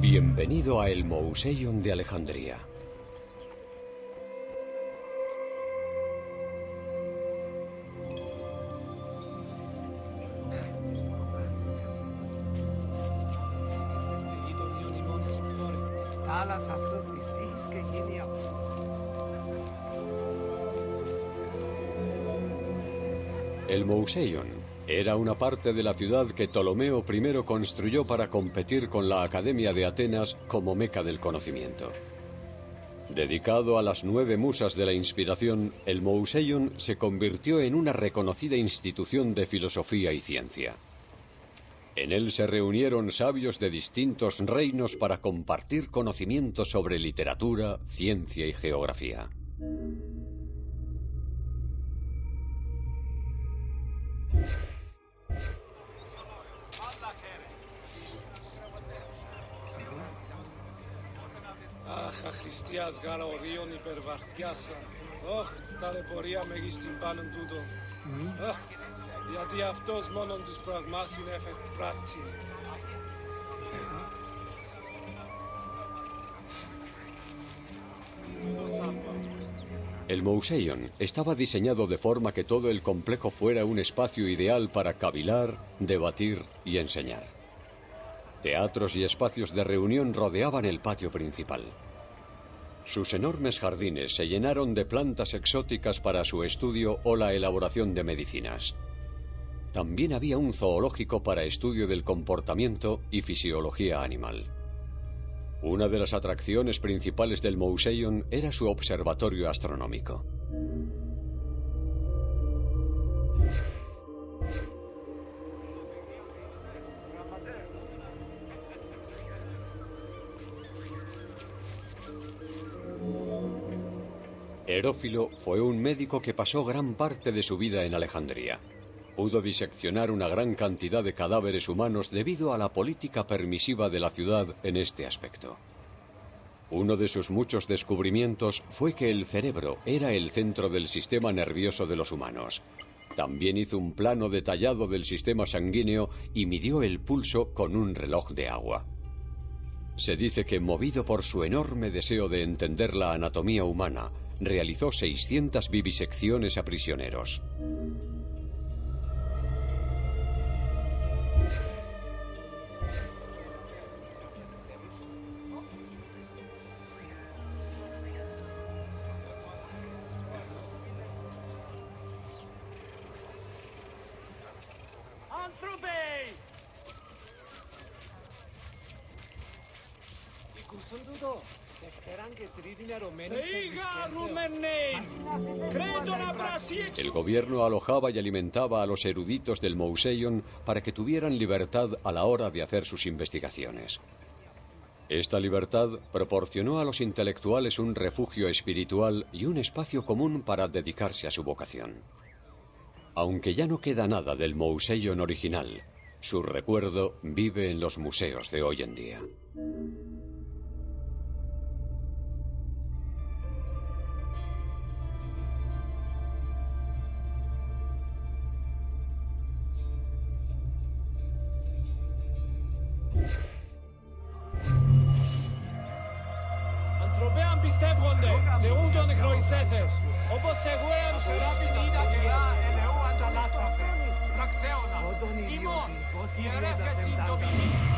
Bienvenido a el Mouseion de Alejandría. El Mouseion era una parte de la ciudad que Ptolomeo I construyó para competir con la Academia de Atenas como meca del conocimiento. Dedicado a las nueve musas de la inspiración, el Mouseion se convirtió en una reconocida institución de filosofía y ciencia. En él se reunieron sabios de distintos reinos para compartir conocimientos sobre literatura, ciencia y geografía. Mm-hmm. El Mouseion estaba diseñado de forma que todo el complejo fuera un espacio ideal para cavilar, debatir y enseñar. Teatros y espacios de reunión rodeaban el patio principal. Sus enormes jardines se llenaron de plantas exóticas para su estudio o la elaboración de medicinas. También había un zoológico para estudio del comportamiento y fisiología animal. Una de las atracciones principales del Mouseion era su observatorio astronómico. Herófilo fue un médico que pasó gran parte de su vida en Alejandría. Pudo diseccionar una gran cantidad de cadáveres humanos debido a la política permisiva de la ciudad en este aspecto. Uno de sus muchos descubrimientos fue que el cerebro era el centro del sistema nervioso de los humanos. También hizo un plano detallado del sistema sanguíneo y midió el pulso con un reloj de agua. Se dice que, movido por su enorme deseo de entender la anatomía humana, realizó 600 vivisecciones a prisioneros. El gobierno alojaba y alimentaba a los eruditos del Mouseion para que tuvieran libertad a la hora de hacer sus investigaciones. Esta libertad proporcionó a los intelectuales un refugio espiritual y un espacio común para dedicarse a su vocación. Aunque ya no queda nada del Mouseion original, su recuerdo vive en los museos de hoy en día. πιστεύονται, δεούντον γνωρισέτες, όπως εγώ έμψερα ποινίδα καιρά ελαιού ανταλλάσσατε, πραξέωνα, ημών, ιερεύχεσιν το μήμη.